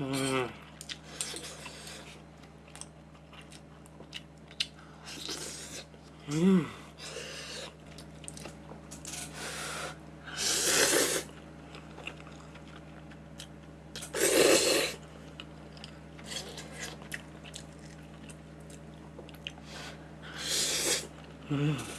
음. 음. 음.